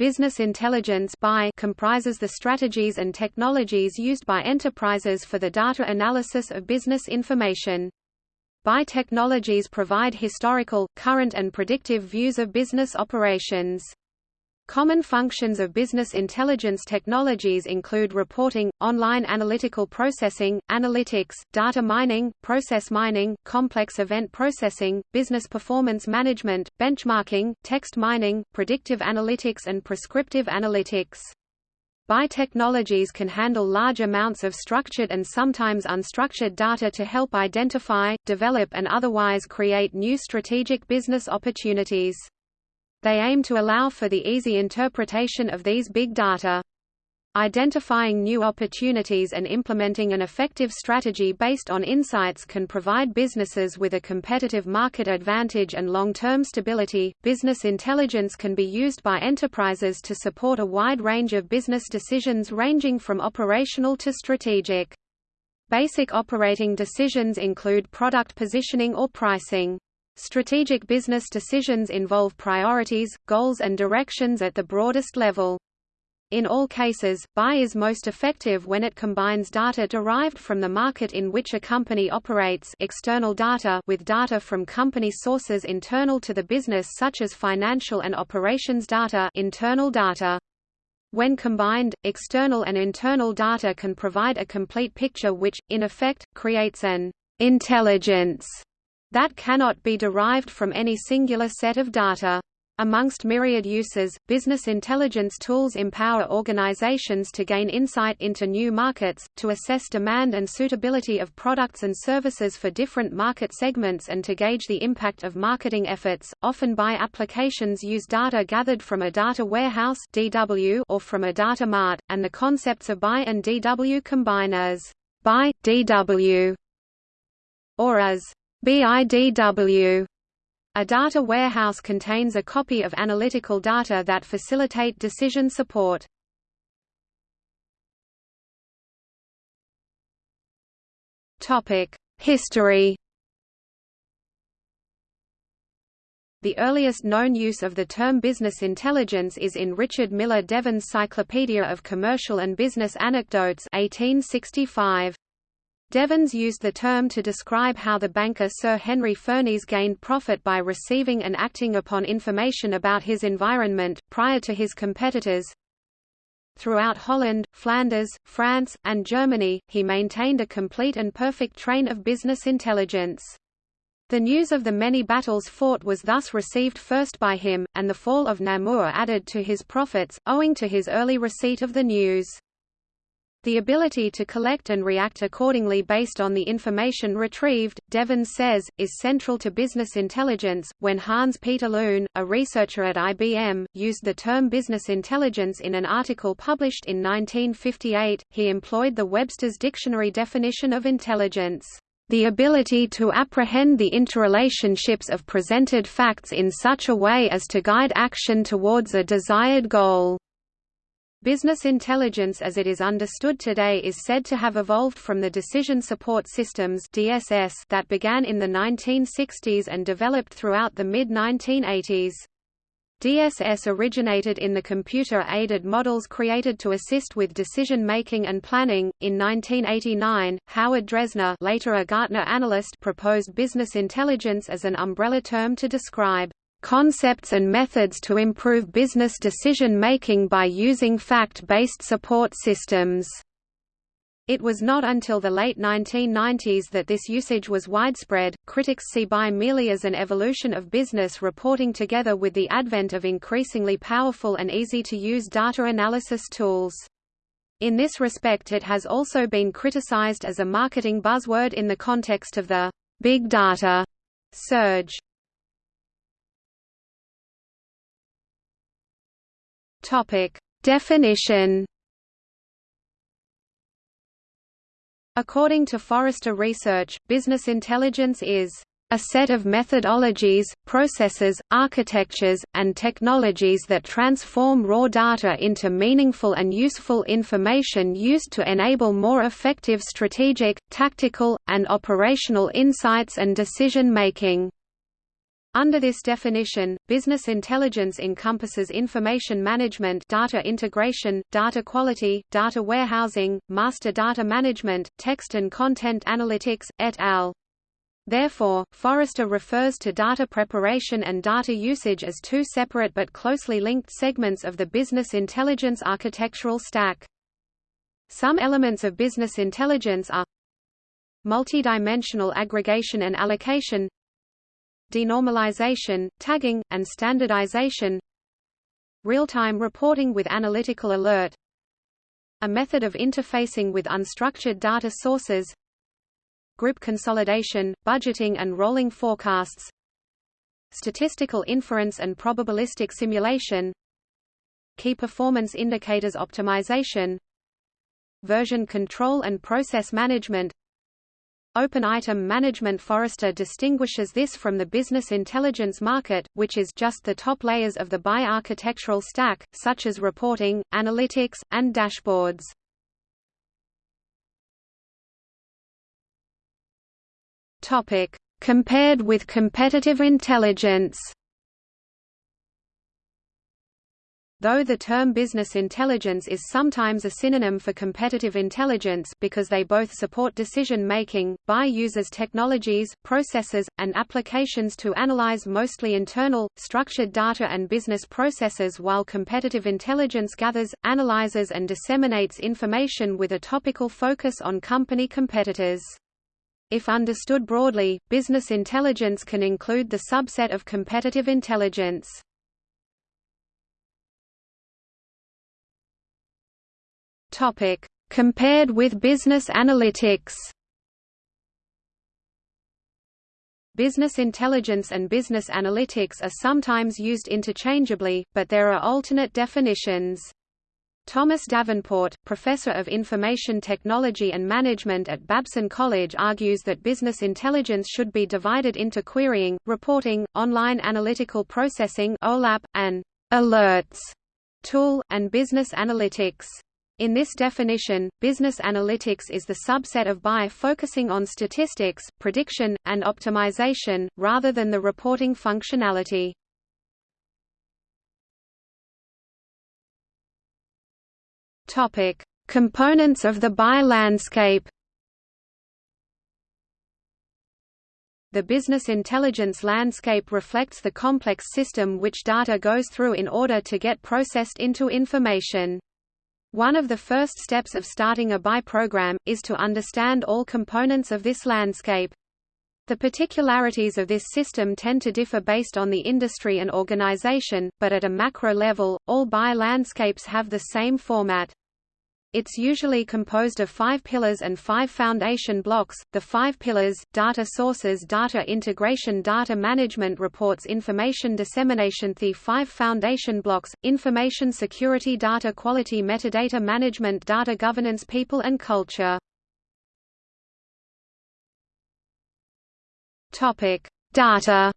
Business intelligence comprises the strategies and technologies used by enterprises for the data analysis of business information. BI technologies provide historical, current and predictive views of business operations. Common functions of business intelligence technologies include reporting, online analytical processing, analytics, data mining, process mining, complex event processing, business performance management, benchmarking, text mining, predictive analytics and prescriptive analytics. BI technologies can handle large amounts of structured and sometimes unstructured data to help identify, develop and otherwise create new strategic business opportunities. They aim to allow for the easy interpretation of these big data. Identifying new opportunities and implementing an effective strategy based on insights can provide businesses with a competitive market advantage and long-term stability. Business intelligence can be used by enterprises to support a wide range of business decisions ranging from operational to strategic. Basic operating decisions include product positioning or pricing. Strategic business decisions involve priorities, goals and directions at the broadest level. In all cases, BI is most effective when it combines data derived from the market in which a company operates external data with data from company sources internal to the business such as financial and operations data internal data. When combined, external and internal data can provide a complete picture which, in effect, creates an intelligence that cannot be derived from any singular set of data. Amongst myriad uses, business intelligence tools empower organizations to gain insight into new markets, to assess demand and suitability of products and services for different market segments and to gauge the impact of marketing efforts. Often BI applications use data gathered from a data warehouse (DW) or from a data mart, and the concepts of BI and DW combine as BI DW or as BIDW a data warehouse contains a copy of analytical data that facilitate decision support. History The earliest known use of the term business intelligence is in Richard Millar Devens' Cyclopedia of Commercial and Business Anecdotes 1865. Devens used the term to describe how the banker Sir Henry Furnese gained profit by receiving and acting upon information about his environment, prior to his competitors. Throughout Holland, Flanders, France, and Germany, he maintained a complete and perfect train of business intelligence. The news of the many battles fought was thus received first by him, and the fall of Namur added to his profits, owing to his early receipt of the news. The ability to collect and react accordingly based on the information retrieved, Devens says, is central to business intelligence. When Hans Peter Luhn, a researcher at IBM, used the term business intelligence in an article published in 1958, he employed the Webster's Dictionary definition of intelligence the ability to apprehend the interrelationships of presented facts in such a way as to guide action towards a desired goal. Business intelligence as it is understood today is said to have evolved from the Decision Support Systems (DSS) that began in the 1960s and developed throughout the mid-1980s. DSS originated in the computer-aided models created to assist with decision-making and planning. In 1989, Howard Dresner, later a Gartner analyst, proposed business intelligence as an umbrella term to describe concepts and methods to improve business decision-making by using fact-based support systems. It was not until the late 1990s that this usage was widespread. Critics see BI merely as an evolution of business reporting together with the advent of increasingly powerful and easy to use data analysis tools. In this respect, it has also been criticized as a marketing buzzword in the context of the big data surge. Topic: Definition. According to Forrester Research, business intelligence is a set of methodologies, processes, architectures, and technologies that transform raw data into meaningful and useful information used to enable more effective strategic, tactical, and operational insights and decision-making. Under this definition, business intelligence encompasses information management data integration, data quality, data warehousing, master data management, text and content analytics, et al. Therefore, Forrester refers to data preparation and data usage as two separate but closely linked segments of the business intelligence architectural stack. Some elements of business intelligence are multidimensional aggregation and allocation denormalization, tagging, and standardization. Real-time reporting with analytical alert. A method of interfacing with unstructured data sources. Group consolidation, budgeting and rolling forecasts. Statistical inference and probabilistic simulation. Key performance indicators optimization. Version control and process management Open item management Forrester distinguishes this from the business intelligence market, which is just the top layers of the bi-architectural stack, such as reporting, analytics, and dashboards. Compared with competitive intelligence. Though the term business intelligence is sometimes a synonym for competitive intelligence because they both support decision-making, BI uses technologies, processes, and applications to analyze mostly internal, structured data and business processes while competitive intelligence gathers, analyzes and disseminates information with a topical focus on company competitors. If understood broadly, business intelligence can include the subset of competitive intelligence. Topic: Compared with business analytics. Business intelligence and business analytics are sometimes used interchangeably, but there are alternate definitions. Thomas Davenport, professor of information technology and management at Babson College argues that business intelligence should be divided into querying, reporting, online analytical processing OLAP, and alerts tool, and business analytics. In this definition, business analytics is the subset of BI focusing on statistics, prediction, and optimization, rather than the reporting functionality. Components of the BI landscape. The business intelligence landscape reflects the complex system which data goes through in order to get processed into information. One of the first steps of starting a BI program, is to understand all components of this landscape. The particularities of this system tend to differ based on the industry and organization, but at a macro level, all BI landscapes have the same format. It's usually composed of five pillars and five foundation blocks. The five pillars, data sources data integration data management reports information dissemination The five foundation blocks, information security data quality metadata management data governance people and culture. Topic. Data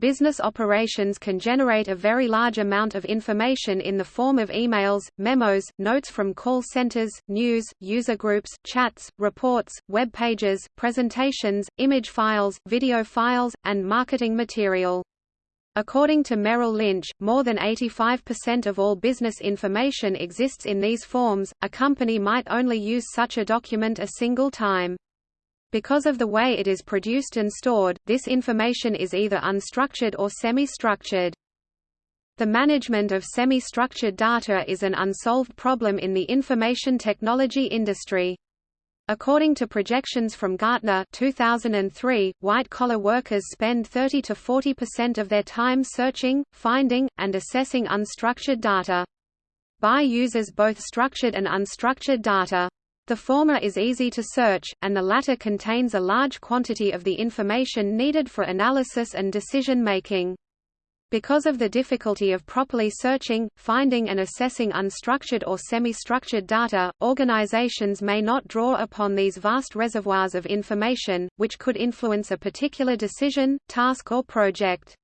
business operations can generate a very large amount of information in the form of emails, memos, notes from call centers, news, user groups, chats, reports, web pages, presentations, image files, video files, and marketing material. According to Merrill Lynch, more than 85% of all business information exists in these forms. A company might only use such a document a single time. Because of the way it is produced and stored, this information is either unstructured or semi-structured. The management of semi-structured data is an unsolved problem in the information technology industry. According to projections from Gartner 2003, white-collar workers spend 30 to 40% of their time searching, finding, and assessing unstructured data. BI uses both structured and unstructured data. The former is easy to search, and the latter contains a large quantity of the information needed for analysis and decision-making. Because of the difficulty of properly searching, finding and assessing unstructured or semi-structured data, organizations may not draw upon these vast reservoirs of information, which could influence a particular decision, task or project.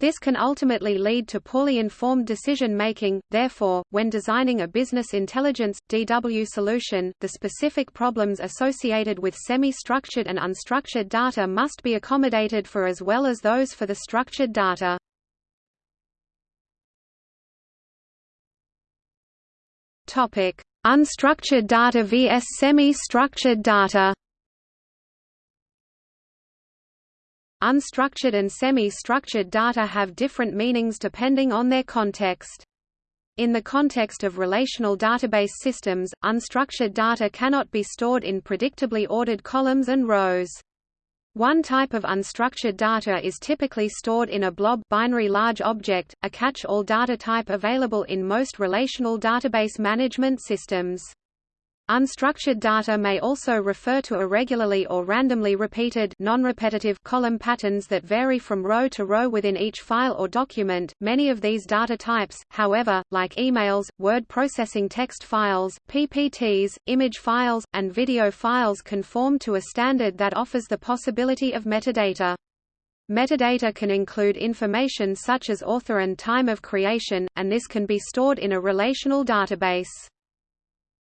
This can ultimately lead to poorly informed decision-making, therefore, when designing a business intelligence, DW solution, the specific problems associated with semi-structured and unstructured data must be accommodated for as well as those for the structured data. Topic: Unstructured data vs semi-structured data Unstructured and semi-structured data have different meanings depending on their context. In the context of relational database systems, unstructured data cannot be stored in predictably ordered columns and rows. One type of unstructured data is typically stored in a blob binary large object, a catch-all data type available in most relational database management systems. Unstructured data may also refer to irregularly or randomly repeated non-repetitive column patterns that vary from row to row within each file or document. Many of these data types, however, like emails, word processing text files, PPTs, image files, and video files conform to a standard that offers the possibility of metadata. Metadata can include information such as author and time of creation, and this can be stored in a relational database.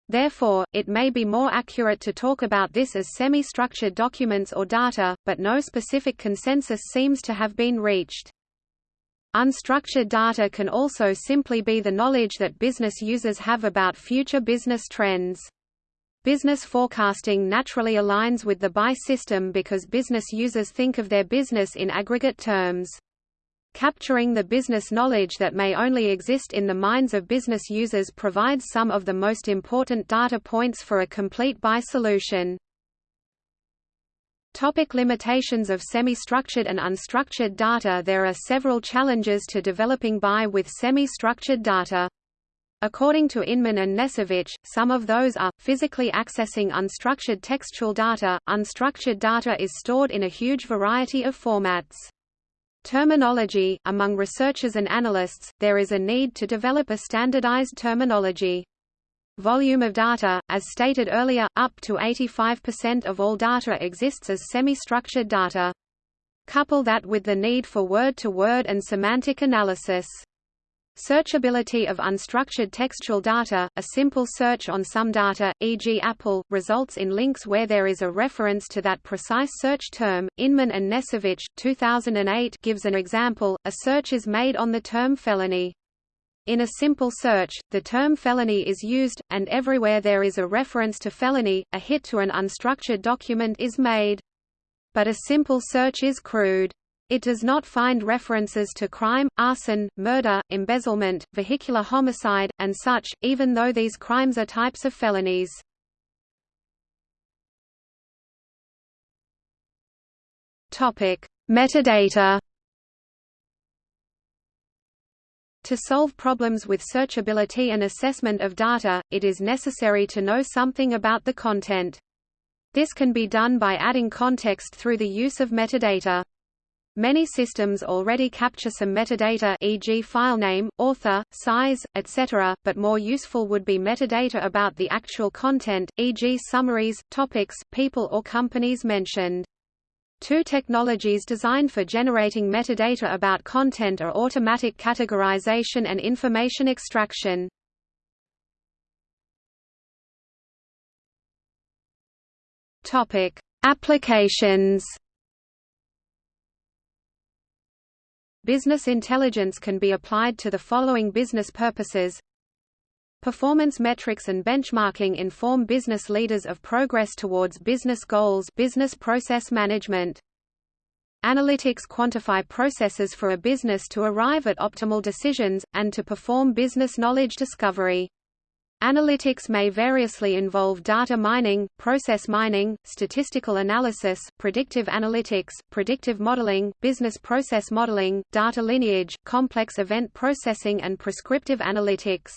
Therefore, it may be more accurate to talk about this as semi-structured documents or data, but no specific consensus seems to have been reached. Unstructured data can also simply be the knowledge that business users have about future business trends. Business forecasting naturally aligns with the BI system because business users think of their business in aggregate terms. Capturing the business knowledge that may only exist in the minds of business users provides some of the most important data points for a complete BI solution. Topic limitations of semi-structured and unstructured data There are several challenges to developing BI with semi-structured data. According to Inmon and Nesavich, some of those are, physically accessing unstructured textual data. Unstructured data is stored in a huge variety of formats. Terminology – Among researchers and analysts, there is a need to develop a standardized terminology. Volume of data, as stated earlier, up to 85% of all data exists as semi-structured data. Couple that with the need for word-to-word -word and semantic analysis. Searchability of unstructured textual data, a simple search on some data, e.g. Apple, results in links where there is a reference to that precise search term. Inmon and Nesavich, 2008 gives an example, a search is made on the term felony. In a simple search, the term felony is used, and everywhere there is a reference to felony, a hit to an unstructured document is made. But a simple search is crude. It does not find references to crime, arson, murder, embezzlement, vehicular homicide, and such, even though these crimes are types of felonies. Metadata To solve problems with searchability and assessment of data, it is necessary to know something about the content. This can be done by adding context through the use of metadata. Many systems already capture some metadata e.g. filename, author, size, etc., but more useful would be metadata about the actual content, e.g. summaries, topics, people or companies mentioned. Two technologies designed for generating metadata about content are automatic categorization and information extraction. Topic: Applications Business intelligence can be applied to the following business purposes. Performance metrics and benchmarking inform business leaders of progress towards business goals business process management. Analytics quantify processes for a business to arrive at optimal decisions, and to perform business knowledge discovery. Analytics may variously involve data mining, process mining, statistical analysis, predictive analytics, predictive modeling, business process modeling, data lineage, complex event processing and prescriptive analytics.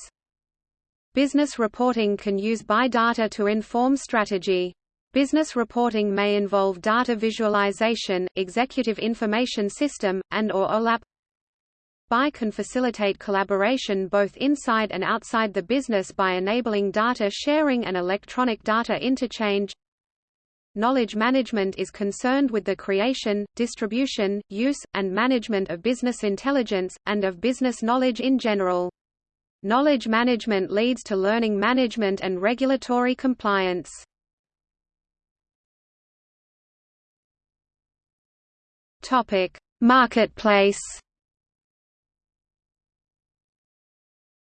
Business reporting can use BI data to inform strategy. Business reporting may involve data visualization, executive information system, and or OLAP BI can facilitate collaboration both inside and outside the business by enabling data sharing and electronic data interchange. Knowledge management is concerned with the creation, distribution, use, and management of business intelligence, and of business knowledge in general. Knowledge management leads to learning management and regulatory compliance. Topic: Marketplace.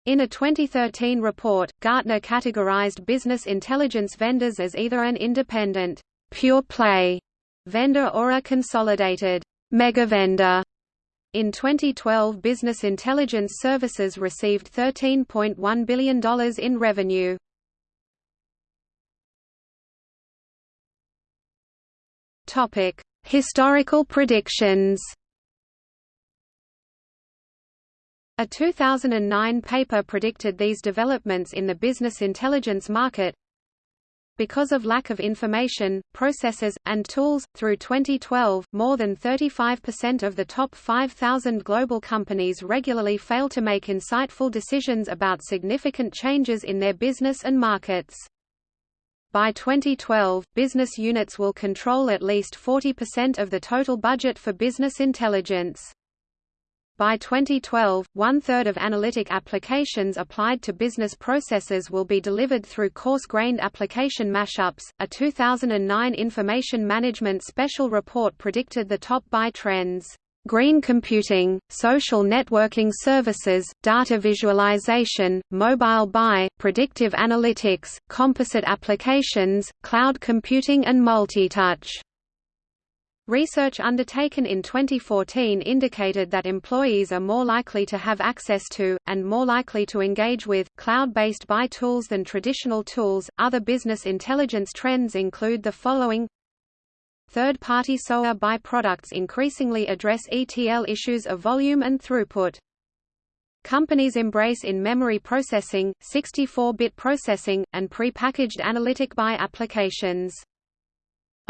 In a 2013 report, Gartner categorized business intelligence vendors as either an independent, pure-play vendor or a consolidated megavendor. In 2012 Business Intelligence Services received $13.1 billion in revenue. Historical predictions A 2009 paper predicted these developments in the business intelligence market. Because of lack of information, processes, and tools, through 2012, more than 35% of the top 5,000 global companies regularly fail to make insightful decisions about significant changes in their business and markets. By 2012, business units will control at least 40% of the total budget for business intelligence. By 2012, one-third of analytic applications applied to business processes will be delivered through coarse-grained application mashups. A 2009 Information Management Special Report predicted the top buy trends. Green computing, social networking services, data visualization, mobile buy, predictive analytics, composite applications, cloud computing and multi-touch. Research undertaken in 2014 indicated that employees are more likely to have access to, and more likely to engage with, cloud-based buy tools than traditional tools. Other business intelligence trends include the following Third-party SOA buy products increasingly address ETL issues of volume and throughput. Companies embrace in-memory processing, 64-bit processing, and pre-packaged analytic buy applications.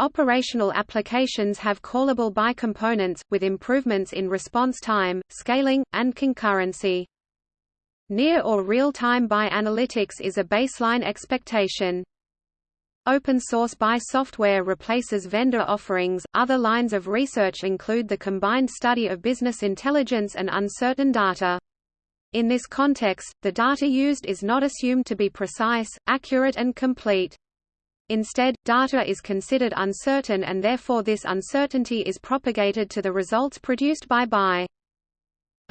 Operational applications have callable buy components, with improvements in response time, scaling, and concurrency. Near or real-time buy analytics is a baseline expectation. Open source buy software replaces vendor offerings. Other lines of research include the combined study of business intelligence and uncertain data. In this context, the data used is not assumed to be precise, accurate and complete. Instead, data is considered uncertain and therefore this uncertainty is propagated to the results produced by buy.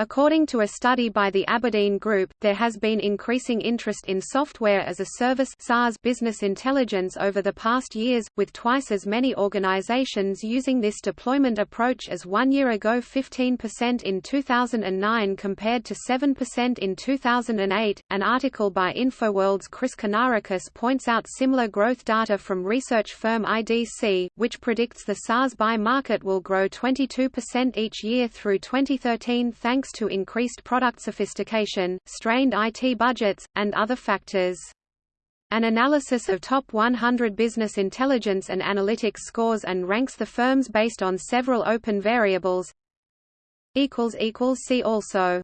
According to a study by the Aberdeen Group, there has been increasing interest in software as a service SaaS business intelligence over the past years, with twice as many organizations using this deployment approach as one year ago 15% in 2009 compared to 7% in 2008. An article by InfoWorld's Chris Kanaracus points out similar growth data from research firm IDC, which predicts the SaaS buy market will grow 22% each year through 2013 thanks thanks to increased product sophistication, strained IT budgets, and other factors. An analysis of top 100 business intelligence and analytics scores and ranks the firms based on several open variables. See also